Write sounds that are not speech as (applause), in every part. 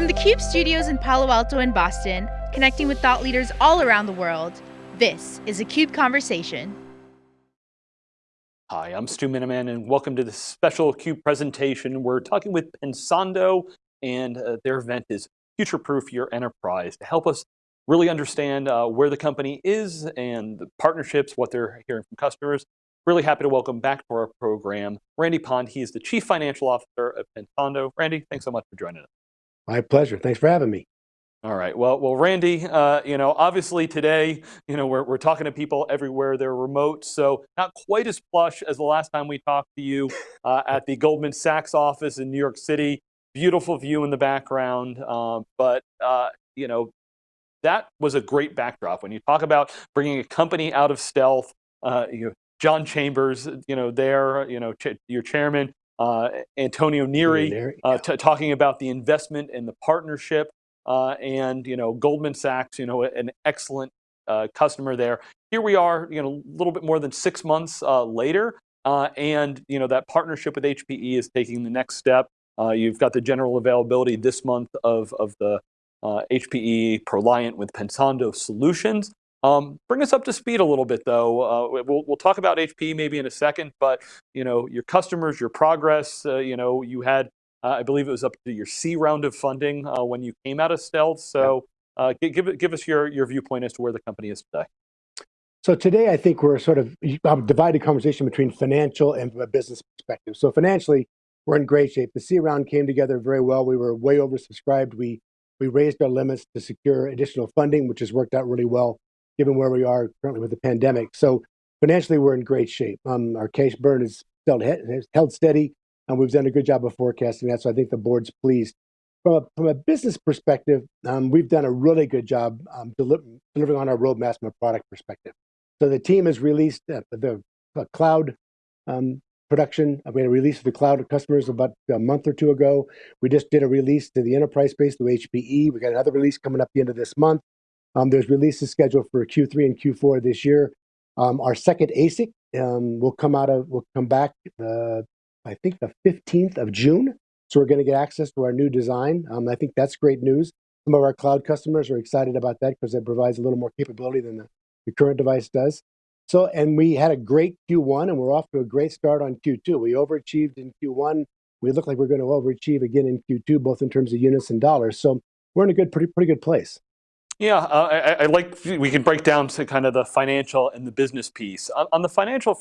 From the CUBE studios in Palo Alto and Boston, connecting with thought leaders all around the world, this is a CUBE Conversation. Hi, I'm Stu Miniman and welcome to this special CUBE presentation. We're talking with Pensando and uh, their event is Future Proof Your Enterprise to help us really understand uh, where the company is and the partnerships, what they're hearing from customers. Really happy to welcome back to our program, Randy Pond. He is the Chief Financial Officer of Pensando. Randy, thanks so much for joining us. My pleasure. Thanks for having me. All right. Well, well, Randy, uh, you know, obviously today, you know, we're, we're talking to people everywhere. They're remote, so not quite as plush as the last time we talked to you uh, at the Goldman Sachs office in New York City. Beautiful view in the background, uh, but uh, you know, that was a great backdrop. When you talk about bringing a company out of stealth, uh, you John Chambers, you know, there, you know, ch your chairman, Antonio Neri, uh, yeah. talking about the investment and the partnership, uh, and you know, Goldman Sachs, you know, an excellent uh, customer there. Here we are, you know, a little bit more than six months uh, later, uh, and you know, that partnership with HPE is taking the next step. you've got the general availability this month of of the HPE ProLiant with Pensando solutions. Um, bring us up to speed a little bit, though. Uh, we'll, we'll talk about HP maybe in a second, but you know your customers, your progress. Uh, you know you had, uh, I believe it was up to your C round of funding uh, when you came out of stealth. So uh, give give us your your viewpoint as to where the company is today. So today, I think we're sort of um, divided conversation between financial and a business perspective. So financially, we're in great shape. The C round came together very well. We were way oversubscribed. We we raised our limits to secure additional funding, which has worked out really well given where we are currently with the pandemic. So financially, we're in great shape. Um, our cash burn is still held steady, and we've done a good job of forecasting that. So I think the board's pleased. From a, from a business perspective, um, we've done a really good job um, deli delivering on our roadmap from a product perspective. So the team has released uh, the uh, cloud um, production. We had a release to the cloud customers about a month or two ago. We just did a release to the enterprise space through HPE. We got another release coming up the end of this month. Um, there's releases scheduled for Q3 and Q4 this year. Um, our second ASIC um, will come out of will come back the I think the 15th of June. So we're going to get access to our new design. Um, I think that's great news. Some of our cloud customers are excited about that because it provides a little more capability than the, the current device does. So, and we had a great Q1 and we're off to a great start on Q2. We overachieved in Q1. We look like we're going to overachieve again in Q2, both in terms of units and dollars. So we're in a good, pretty, pretty good place. Yeah, uh, I, I, like, we can break down to kind of the financial and the business piece. On, on the financial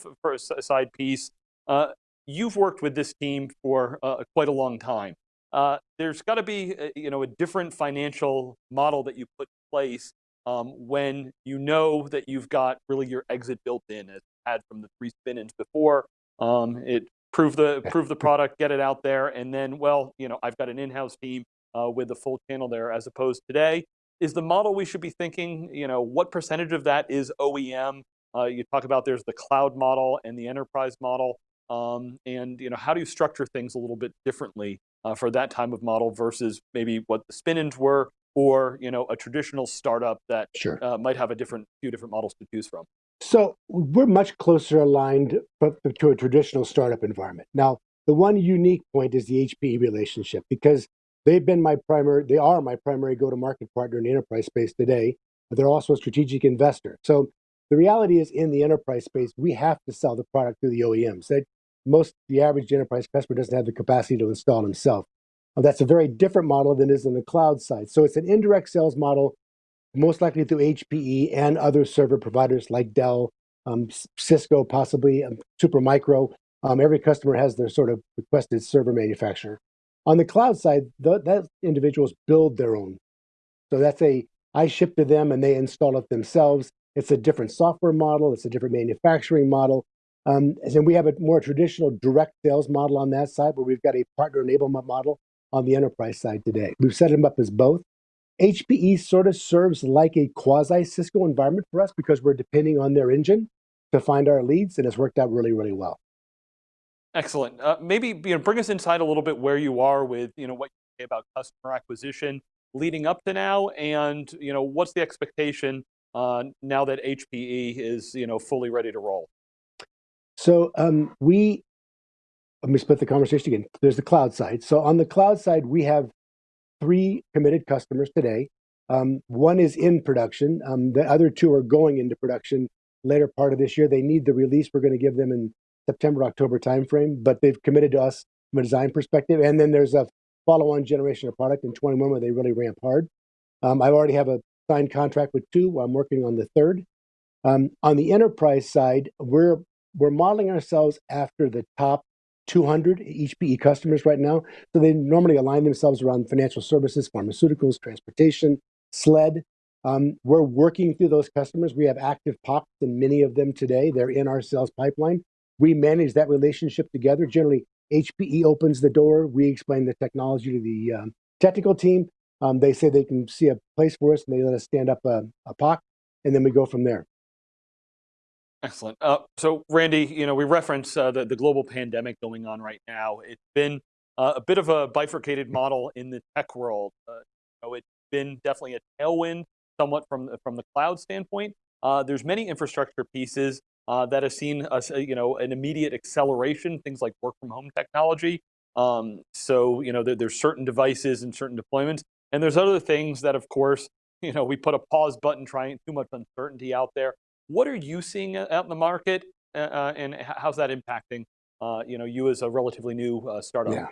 side piece, uh, you've worked with this team for uh, quite a long time. Uh, there's got to be, a, uh, you know, a different financial model that you put in place um, when you know that you've got really your exit built in, as had from the three spin-ins before. Um, it prove the (laughs) prove the product, get it out there, and then, well, you know, I've got an in-house team uh, with the full channel there, as opposed today is the model we should be thinking, you know, what percentage of that is OEM? Uh, you talk about there's the cloud model and the enterprise model. Um, and you know, how do you structure things a little bit differently uh, for that type of model versus maybe what the spin-ins were or you know, a traditional startup that sure. uh, might have a different few different models to choose from? So we're much closer aligned to a traditional startup environment. Now, the one unique point is the HPE relationship because They've been my primary, they are my primary go-to-market partner in the enterprise space today, but they're also a strategic investor. So the reality is in the enterprise space, we have to sell the product through the OEMs. That most, the average enterprise customer doesn't have the capacity to install himself. That's a very different model than is on the cloud side. So it's an indirect sales model, most likely through HPE and other server providers like Dell, um, Cisco, possibly um, Supermicro. Um, every customer has their sort of requested server manufacturer. On the cloud side, the, that individuals build their own. So that's a, I ship to them and they install it themselves. It's a different software model. It's a different manufacturing model. Um, and we have a more traditional direct sales model on that side where we've got a partner enablement model on the enterprise side today. We've set them up as both. HPE sort of serves like a quasi Cisco environment for us because we're depending on their engine to find our leads and it's worked out really, really well. Excellent. Uh, maybe you know, bring us inside a little bit where you are with you know what you say about customer acquisition leading up to now, and you know what's the expectation uh, now that HPE is you know fully ready to roll. So um, we let me split the conversation again. There's the cloud side. So on the cloud side, we have three committed customers today. Um, one is in production. Um, the other two are going into production later part of this year. They need the release we're going to give them in September, October timeframe, but they've committed to us from a design perspective. And then there's a follow-on generation of product in 21 where they really ramp hard. Um, I already have a signed contract with two. I'm working on the third. Um, on the enterprise side, we're we're modeling ourselves after the top 200 HPE customers right now. So they normally align themselves around financial services, pharmaceuticals, transportation, SLED. Um, we're working through those customers. We have active POCs in many of them today. They're in our sales pipeline. We manage that relationship together. Generally, HPE opens the door. We explain the technology to the um, technical team. Um, they say they can see a place for us, and they let us stand up a, a POC, and then we go from there. Excellent. Uh, so, Randy, you know, we reference uh, the, the global pandemic going on right now. It's been uh, a bit of a bifurcated model in the tech world. Uh, you know, it's been definitely a tailwind, somewhat from the, from the cloud standpoint. Uh, there's many infrastructure pieces uh, that have seen us, you know, an immediate acceleration. Things like work from home technology. Um, so, you know, there, there's certain devices and certain deployments, and there's other things that, of course, (laughs) you know, we put a pause button, trying too much uncertainty out there. What are you seeing out in the market, uh, uh and how's that impacting uh, you know you as a relatively new uh, startup? Yeah.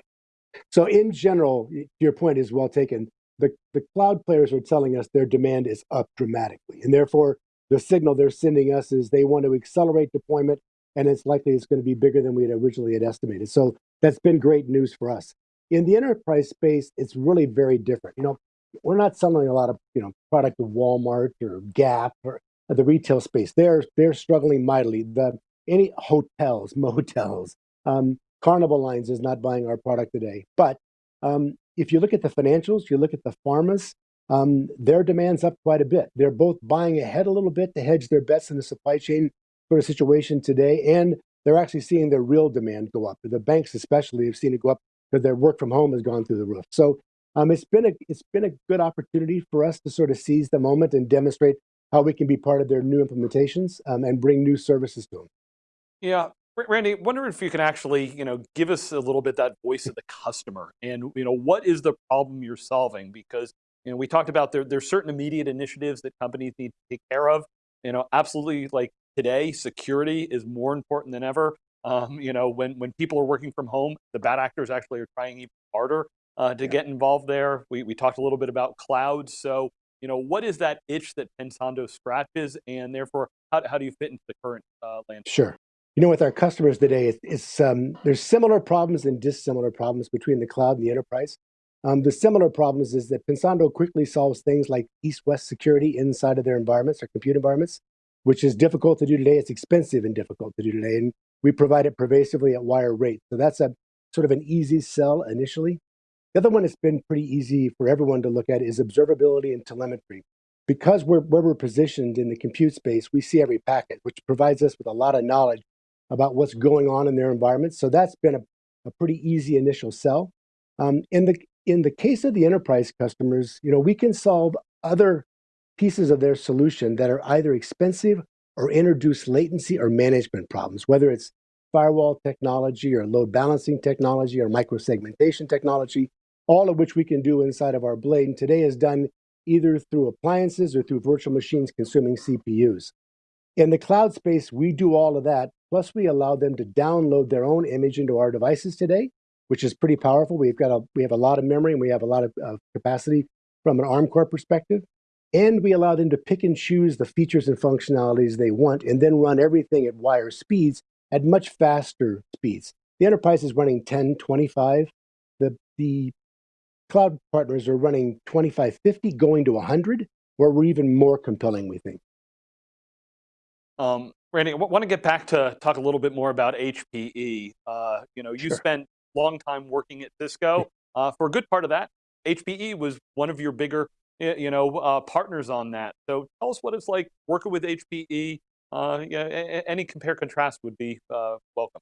So in general, your point is well taken. The the cloud players are telling us their demand is up dramatically, and therefore the signal they're sending us is they want to accelerate deployment, and it's likely it's going to be bigger than we had originally had estimated. So that's been great news for us. In the enterprise space, it's really very different. You know, we're not selling a lot of you know product to Walmart or Gap or the retail space. They're they're struggling mightily. The any hotels, (laughs) motels, um, Carnival Lines is not buying our product today. But um, if you look at the financials, you look at the pharmas, um, their demand's up quite a bit. They're both buying ahead a little bit to hedge their bets in the supply chain sort of situation today, and they're actually seeing their real demand go up. The banks, especially, have seen it go up because their work from home has gone through the roof. So um, it's been a it's been a good opportunity for us to sort of seize the moment and demonstrate how we can be part of their new implementations um, and bring new services to them. Yeah, Randy, wonder if you can actually, you know, give us a little bit that voice of the customer and, you know, what is the problem you're solving? Because, you know, we talked about there, there's certain immediate initiatives that companies need to take care of. You know, absolutely like today, security is more important than ever. Um, you know, when, when people are working from home, the bad actors actually are trying even harder uh, to yeah. get involved there. We, we talked a little bit about clouds. So, you know, what is that itch that Pensando scratches, and therefore, how, how do you fit into the current uh, landscape? Sure. You know, with our customers today, it's, it's um, there's similar problems and dissimilar problems between the cloud and the enterprise. Um, the similar problems is that Pensando quickly solves things like east-west security inside of their environments or compute environments, which is difficult to do today. It's expensive and difficult to do today, and we provide it pervasively at wire rate. So that's a sort of an easy sell initially. The other one that's been pretty easy for everyone to look at is observability and telemetry. Because we're, where we're positioned in the compute space, we see every packet, which provides us with a lot of knowledge about what's going on in their environment. So that's been a, a pretty easy initial sell. Um, in the in the case of the enterprise customers, you know, we can solve other pieces of their solution that are either expensive or introduce latency or management problems, whether it's firewall technology or load balancing technology or microsegmentation technology all of which we can do inside of our blade. And today is done either through appliances or through virtual machines consuming CPUs. In the cloud space, we do all of that. Plus, we allow them to download their own image into our devices today, which is pretty powerful. We've got a we have a lot of memory and we have a lot of uh, capacity from an ARM core perspective. And we allow them to pick and choose the features and functionalities they want and then run everything at wire speeds at much faster speeds. The enterprise is running 10, 25. The, the cloud partners are running 25, 50, going to 100, where we're even more compelling, we think. Um, Randy, I want to get back to talk a little bit more about HPE. Uh, you know, you sure. spent long time working at Cisco. Uh, for a good part of that, HPE was one of your bigger, you know, uh, partners on that. So tell us what it's like working with HPE. Uh, yeah, any compare contrast would be uh, welcome.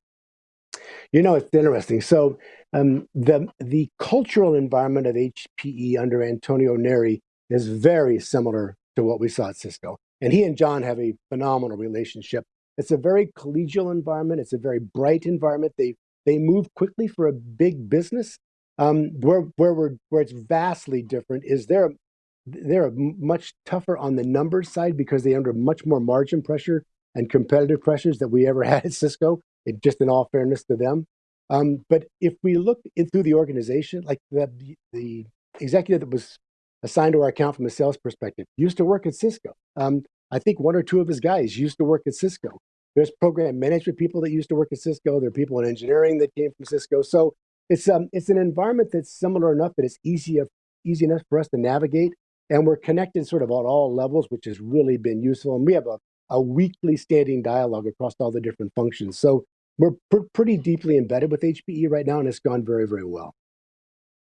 You know, it's interesting. So um, the the cultural environment of HPE under Antonio Neri is very similar to what we saw at Cisco. And he and John have a phenomenal relationship. It's a very collegial environment. It's a very bright environment. They they move quickly for a big business, Um, where where we're where it's vastly different is they're they're much tougher on the numbers side because they're under much more margin pressure and competitive pressures that we ever (laughs) had at Cisco. It, just in all fairness to them. Um, but if we look in through the organization, like the the executive that was assigned to our account from a sales perspective used to work at Cisco. Um, I think one or two of his guys used to work at Cisco. There's program management people that used to work at Cisco. There are people in engineering that came from Cisco. So it's um it's an environment that's similar enough that it's easy easy enough for us to navigate, and we're connected sort of on all levels, which has really been useful. And we have a a weekly standing dialogue across all the different functions. So we're pr pretty deeply embedded with HPE right now, and it's gone very very well.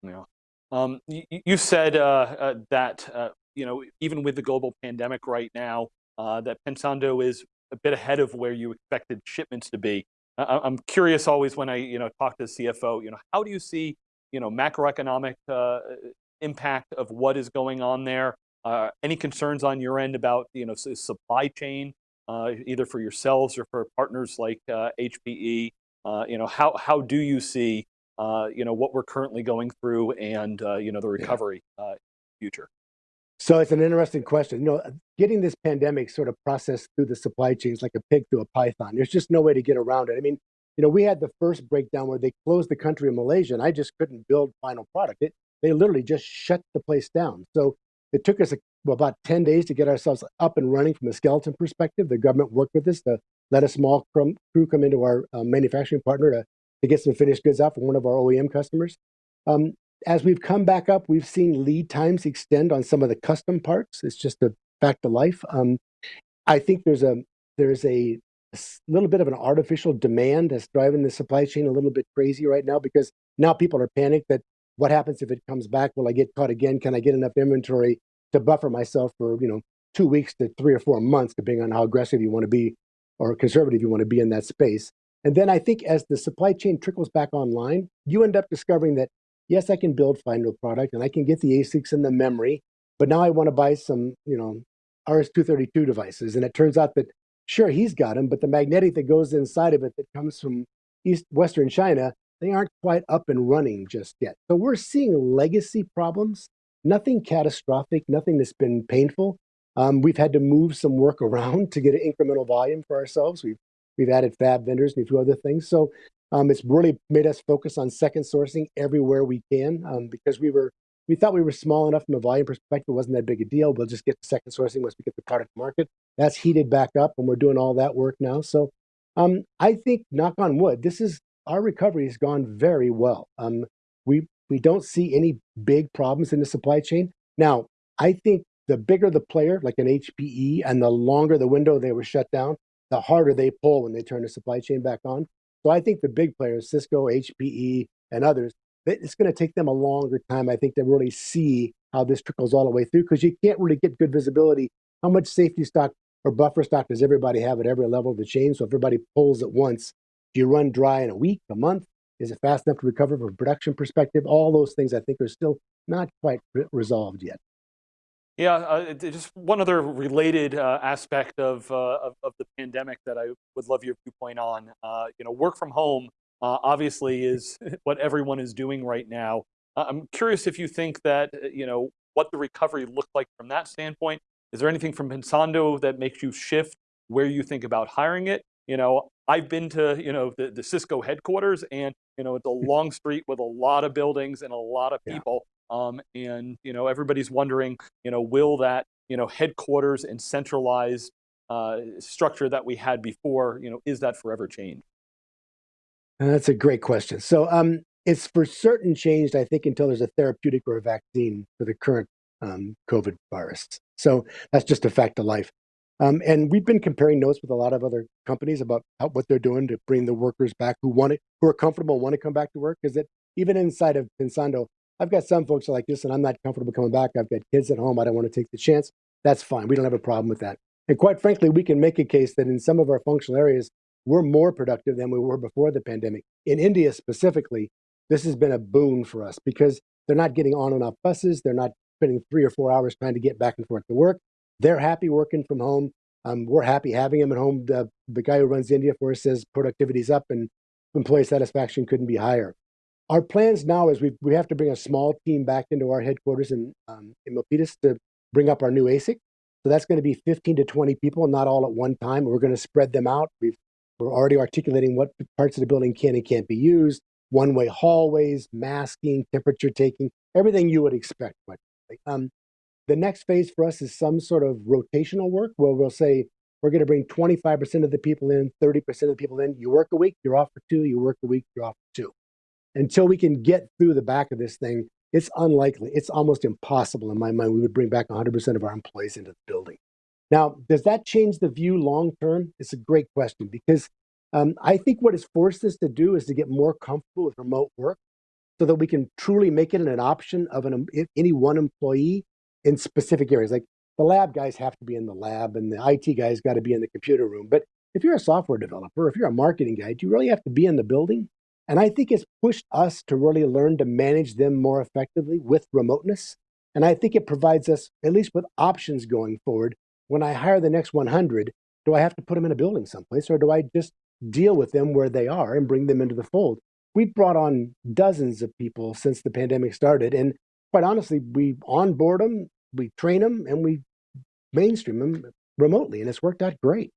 Yeah. Um, you, you, said uh, uh, that uh, you know even with the global pandemic right now, uh, that Pensando is a bit ahead of where you expected shipments to be. I'm curious always when I you know talk to the CFO, you know, how do you see you know macroeconomic uh, impact of what is going on there? Uh, any concerns on your end about you know supply chain, uh, either for yourselves or for partners like HPE? Uh, uh, you know, how how do you see uh, you know what we're currently going through and you know the recovery future? So it's an interesting question. You know, getting this pandemic sort of processed through the supply chains like a pig through a python. There's just no way to get around it. I mean, you know, we had the first breakdown where they closed the country in Malaysia, and I just couldn't build final product. It, they literally just shut the place down. So it took us a, about 10 days to get ourselves up and running from a skeleton perspective. The government worked with us to let a small crew come into our uh, manufacturing partner to, to get some finished goods out from one of our OEM customers. Um, as we've come back up, we've seen lead times extend on some of the custom parts. It's just a fact of life. Um, I think there's a there's a, a, little bit of an artificial demand that's driving the supply chain a little bit crazy right now because now people are panicked that what happens if it comes back? Will I get caught again? Can I get enough inventory to buffer myself for you know two weeks to three or four months, depending on how aggressive you want to be or conservative you want to be in that space. And then I think as the supply chain trickles back online, you end up discovering that yes, I can build final product and I can get the ASICs and the memory, but now I want to buy some, you know, RS-232 devices. And it turns out that, sure, he's got them, but the magnetic that goes inside of it that comes from East Western China, they aren't quite up and running just yet. So we're seeing legacy problems, nothing catastrophic, nothing that's been painful. Um, we've had to move some work (laughs) around to get an incremental volume for ourselves. We've we've added fab vendors and a few other things. So um, it's really made us focus on second sourcing everywhere we can um, because we were we thought we were small enough from a volume perspective, it wasn't that big a deal. We'll just get second sourcing once we get the product market. That's heated back up, and we're doing all that work now. So um, I think, knock on wood, this is our recovery has gone very well. Um, we we don't see any big problems in the supply chain. Now, I think the bigger the player, like an HPE, and the longer the window they were shut down, the harder they pull when they turn the supply chain back on. So I think the big players, Cisco, HPE, and others, it's going to take them a longer time, I think, to really see how this trickles all the way through because you can't really get good visibility. How much safety stock or buffer stock does everybody have at every level of the chain? So if everybody pulls at once, do you run dry in a week, a month? Is it fast enough to recover from production perspective? All those things I think are still not quite resolved yet. Yeah, uh, just one other related uh, aspect of, uh, of, of the pandemic that I would love your viewpoint on. Uh, you know, work from home uh, obviously is (laughs) what everyone is doing right now. Uh, I'm curious if you think that you know what the recovery looked like from that standpoint. Is there anything from Pensando that makes you shift where you think about hiring it? You know, I've been to you know the, the Cisco headquarters, and you know it's a (laughs) long street with a lot of buildings and a lot of people. Um, and you know, everybody's wondering, you know, will that you know headquarters and centralized uh, structure that we had before, you know, is that forever changed? That's a great question. So um, it's for certain changed, I think, until there's a therapeutic or a vaccine for the current um, COVID virus. So that's just a fact of life. Um, and we've been comparing notes with a lot of other companies about how, what they're doing to bring the workers back who want it, who are comfortable, want to come back to work. Because even inside of Pensando, I've got some folks like, listen, I'm not comfortable coming back. I've got kids at home. I don't want to take the chance. That's fine. We don't have a problem with that. And quite frankly, we can make a case that in some of our functional areas, we're more productive than we were before the pandemic. In India specifically, this has been a boon for us because they're not getting on and off buses. They're not spending three or four hours trying to get back and forth to work. They're happy working from home. Um, we're happy having them at home. The, the guy who runs India for us says productivity's up and employee satisfaction couldn't be higher. Our plans now is we we have to bring a small team back into our headquarters in um, in Milpitas to bring up our new ASIC. So that's going to be 15 to 20 people, not all at one time. We're going to spread them out. We've, we're already articulating what parts of the building can and can't be used, one-way hallways, masking, temperature taking, everything you would expect. Um, the next phase for us is some sort of rotational work where we'll say we're going to bring 25% of the people in, 30% of the people in. You work a week, you're off for two. You work a week, you're off for two. Until we can get through the back of this thing, it's unlikely, it's almost impossible in my mind, we would bring back 100% of our employees into the building. Now, does that change the view long term? It's a great question because um, I think what it's forced us to do is to get more comfortable with remote work so that we can truly make it an option of an, any one employee in specific areas. Like the lab guys have to be in the lab and the IT guys got to be in the computer room. But if you're a software developer, if you're a marketing guy, do you really have to be in the building? And I think it's pushed us to really learn to manage them more effectively with remoteness. And I think it provides us, at least with options going forward, when I hire the next 100, do I have to put them in a building someplace or do I just deal with them where they are and bring them into the fold? We've brought on dozens of people since the pandemic started. And quite honestly, we onboard them, we train them, and we mainstream them remotely. And it's worked out great.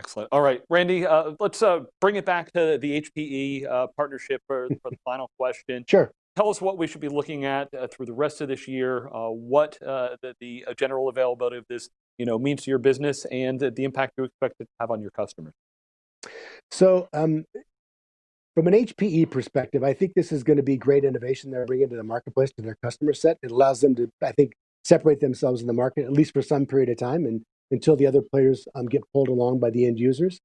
Excellent. All right, Randy, uh, let's uh, bring it back to the HPE uh, partnership for, for, the final question. Sure. Tell us what we should be looking at uh, through the rest of this year, uh, what uh, the, the general availability of this you know, means to your business and the impact you expect it to have on your customers. So um, from an HPE perspective, I think this is going to be great innovation they're bringing to the marketplace to their customer set. It allows them to, I think, separate themselves in the market, at least for some period of time. And until the other players um, get pulled along by the end users.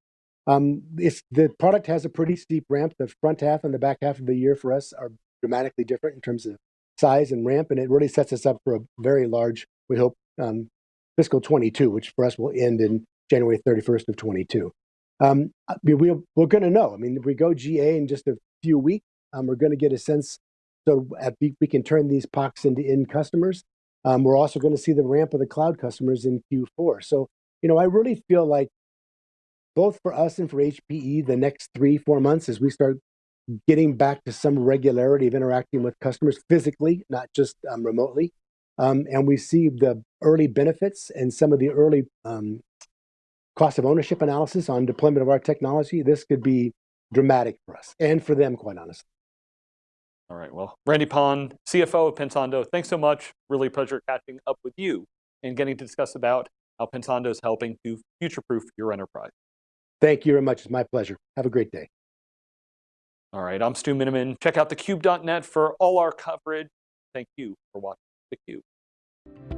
Um, the product has a pretty steep ramp. The front half and the back half of the year for us are dramatically different in terms of size and ramp, and it really sets us up for a very large, we hope, um, fiscal 22, which for us will end in January 31st of 22. Um, we, we're going to know. I mean, if we go GA in just a few weeks, um, we're going to get a sense so at, we can turn these POCs into end customers. Um, we're also going to see the ramp of the cloud customers in Q4. So, you know, I really feel like both for us and for HPE, the next three, four months as we start getting back to some regularity of interacting with customers physically, not just um, remotely. Um, and we see the early benefits and some of the early um, cost of ownership analysis on deployment of our technology. This could be dramatic for us and for them, quite honestly. All right, well, Randy Pond, CFO of Pensando, thanks so much. Really a pleasure catching up with you and getting to discuss about how Pensando is helping to future-proof your enterprise. Thank you very much. It's my pleasure. Have a great day. All right, I'm Stu Miniman. Check out thecube.net for all our coverage. Thank you for watching theCUBE.